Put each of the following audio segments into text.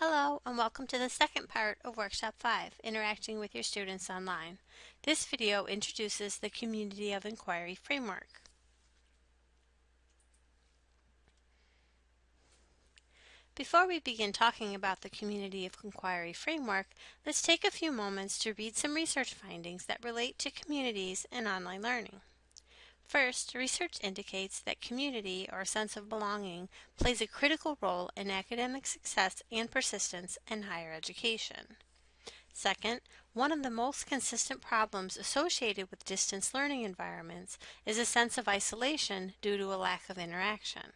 Hello and welcome to the second part of Workshop 5, Interacting with your students online. This video introduces the Community of Inquiry framework. Before we begin talking about the Community of Inquiry framework, let's take a few moments to read some research findings that relate to communities and online learning. First, research indicates that community or sense of belonging plays a critical role in academic success and persistence in higher education. Second, one of the most consistent problems associated with distance learning environments is a sense of isolation due to a lack of interaction.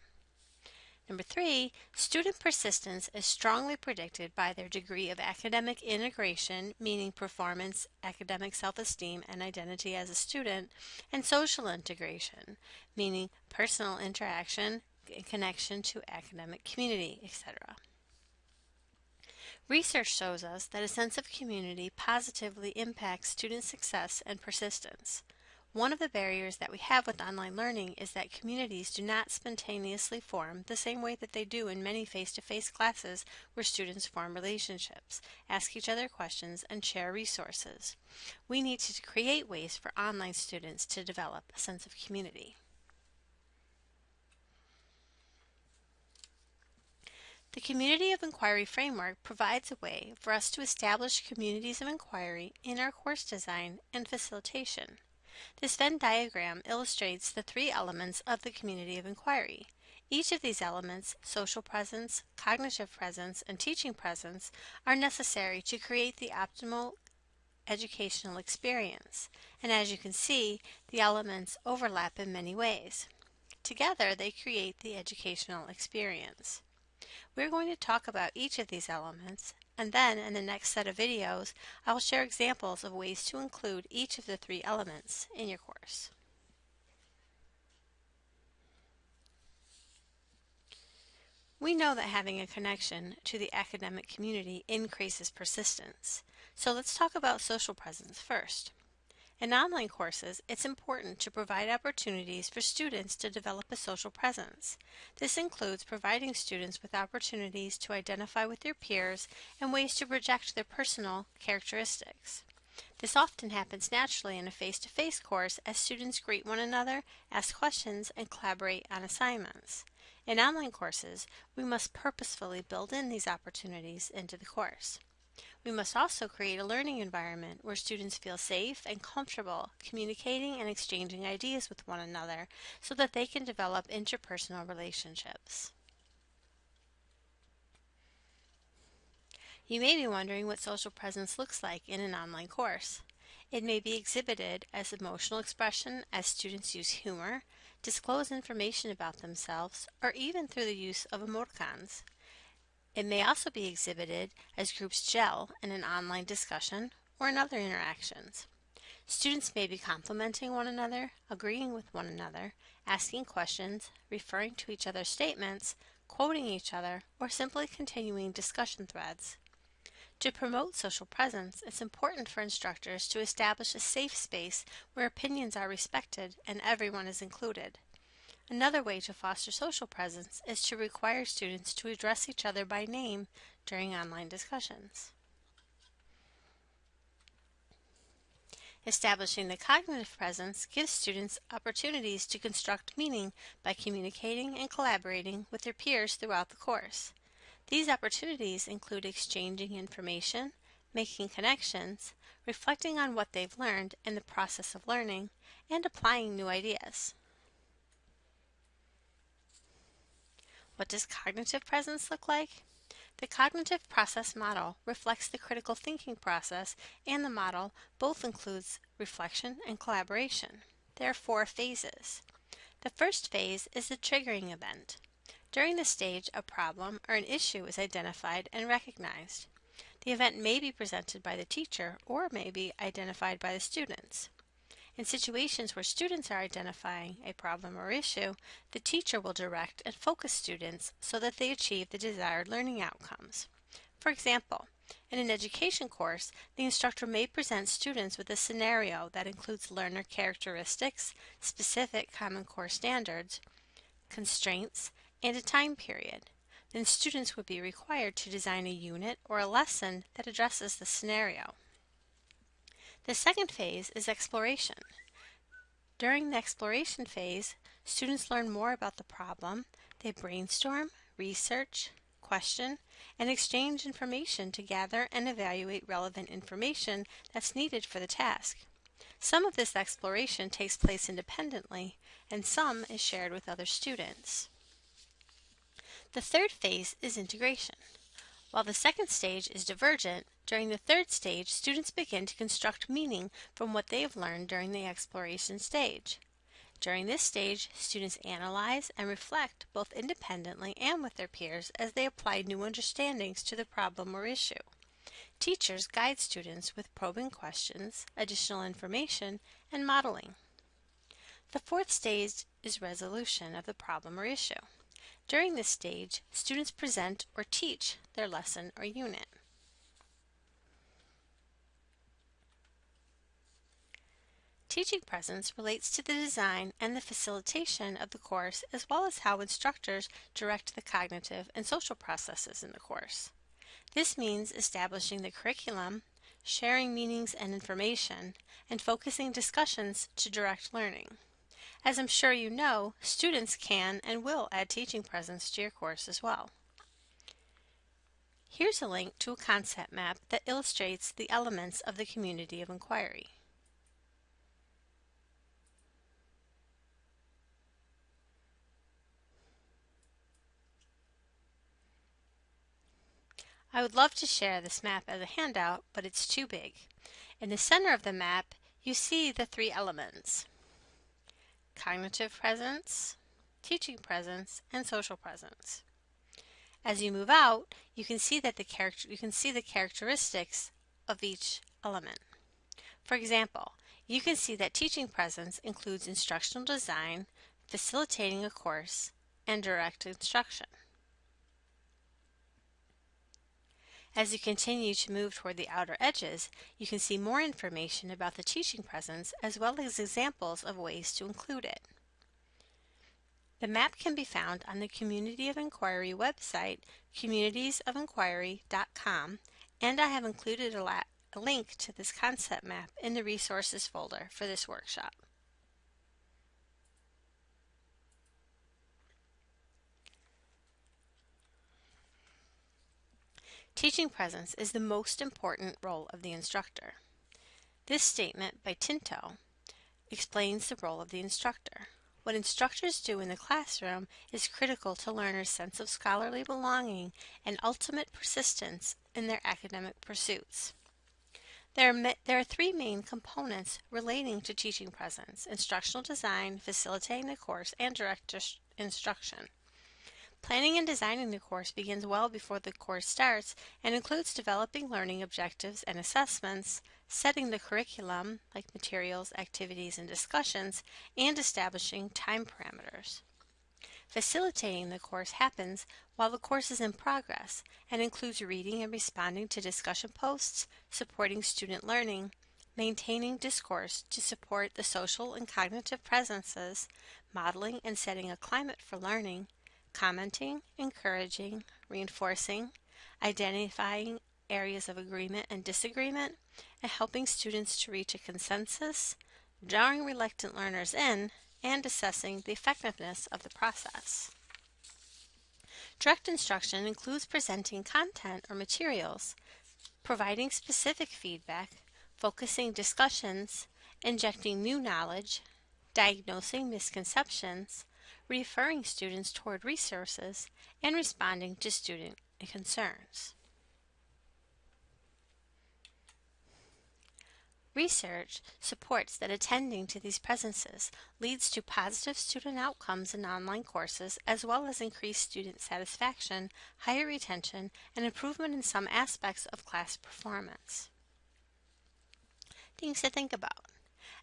Number three, student persistence is strongly predicted by their degree of academic integration, meaning performance, academic self-esteem, and identity as a student, and social integration, meaning personal interaction, connection to academic community, etc. Research shows us that a sense of community positively impacts student success and persistence. One of the barriers that we have with online learning is that communities do not spontaneously form the same way that they do in many face-to-face -face classes where students form relationships, ask each other questions, and share resources. We need to create ways for online students to develop a sense of community. The Community of Inquiry framework provides a way for us to establish communities of inquiry in our course design and facilitation. This Venn diagram illustrates the three elements of the community of inquiry. Each of these elements, social presence, cognitive presence, and teaching presence, are necessary to create the optimal educational experience. And as you can see, the elements overlap in many ways. Together, they create the educational experience. We're going to talk about each of these elements and then in the next set of videos, I will share examples of ways to include each of the three elements in your course. We know that having a connection to the academic community increases persistence. So let's talk about social presence first. In online courses, it's important to provide opportunities for students to develop a social presence. This includes providing students with opportunities to identify with their peers and ways to project their personal characteristics. This often happens naturally in a face-to-face -face course as students greet one another, ask questions, and collaborate on assignments. In online courses, we must purposefully build in these opportunities into the course. We must also create a learning environment where students feel safe and comfortable communicating and exchanging ideas with one another so that they can develop interpersonal relationships. You may be wondering what social presence looks like in an online course. It may be exhibited as emotional expression as students use humor, disclose information about themselves, or even through the use of emoticons. It may also be exhibited as groups gel in an online discussion or in other interactions. Students may be complimenting one another, agreeing with one another, asking questions, referring to each other's statements, quoting each other, or simply continuing discussion threads. To promote social presence, it's important for instructors to establish a safe space where opinions are respected and everyone is included. Another way to foster social presence is to require students to address each other by name during online discussions. Establishing the cognitive presence gives students opportunities to construct meaning by communicating and collaborating with their peers throughout the course. These opportunities include exchanging information, making connections, reflecting on what they've learned in the process of learning, and applying new ideas. What does cognitive presence look like? The cognitive process model reflects the critical thinking process and the model both includes reflection and collaboration. There are four phases. The first phase is the triggering event. During this stage, a problem or an issue is identified and recognized. The event may be presented by the teacher or may be identified by the students. In situations where students are identifying a problem or issue, the teacher will direct and focus students so that they achieve the desired learning outcomes. For example, in an education course, the instructor may present students with a scenario that includes learner characteristics, specific Common Core standards, constraints, and a time period. then students would be required to design a unit or a lesson that addresses the scenario. The second phase is exploration. During the exploration phase, students learn more about the problem, they brainstorm, research, question, and exchange information to gather and evaluate relevant information that's needed for the task. Some of this exploration takes place independently, and some is shared with other students. The third phase is integration. While the second stage is divergent, during the third stage, students begin to construct meaning from what they have learned during the exploration stage. During this stage, students analyze and reflect both independently and with their peers as they apply new understandings to the problem or issue. Teachers guide students with probing questions, additional information, and modeling. The fourth stage is resolution of the problem or issue. During this stage, students present or teach their lesson or unit. Teaching presence relates to the design and the facilitation of the course as well as how instructors direct the cognitive and social processes in the course. This means establishing the curriculum, sharing meanings and information, and focusing discussions to direct learning. As I'm sure you know, students can and will add teaching presence to your course as well. Here's a link to a concept map that illustrates the elements of the community of inquiry. I would love to share this map as a handout, but it's too big. In the center of the map, you see the three elements. Cognitive presence, teaching presence, and social presence. As you move out, you can see that the character you can see the characteristics of each element. For example, you can see that teaching presence includes instructional design, facilitating a course, and direct instruction. As you continue to move toward the outer edges, you can see more information about the teaching presence as well as examples of ways to include it. The map can be found on the Community of Inquiry website, communitiesofinquiry.com, and I have included a, a link to this concept map in the resources folder for this workshop. Teaching presence is the most important role of the instructor. This statement by Tinto explains the role of the instructor. What instructors do in the classroom is critical to learners' sense of scholarly belonging and ultimate persistence in their academic pursuits. There are, there are three main components relating to teaching presence, instructional design, facilitating the course, and direct instruction. Planning and designing the course begins well before the course starts and includes developing learning objectives and assessments, setting the curriculum, like materials, activities, and discussions, and establishing time parameters. Facilitating the course happens while the course is in progress and includes reading and responding to discussion posts, supporting student learning, maintaining discourse to support the social and cognitive presences, modeling and setting a climate for learning, commenting, encouraging, reinforcing, identifying areas of agreement and disagreement, and helping students to reach a consensus, drawing reluctant learners in, and assessing the effectiveness of the process. Direct instruction includes presenting content or materials, providing specific feedback, focusing discussions, injecting new knowledge, diagnosing misconceptions, referring students toward resources, and responding to student concerns. Research supports that attending to these presences leads to positive student outcomes in online courses as well as increased student satisfaction, higher retention, and improvement in some aspects of class performance. Things to think about.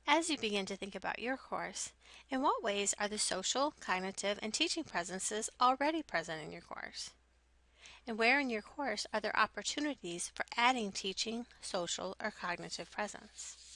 As you begin to think about your course, in what ways are the social, cognitive, and teaching presences already present in your course? And where in your course are there opportunities for adding teaching, social, or cognitive presence?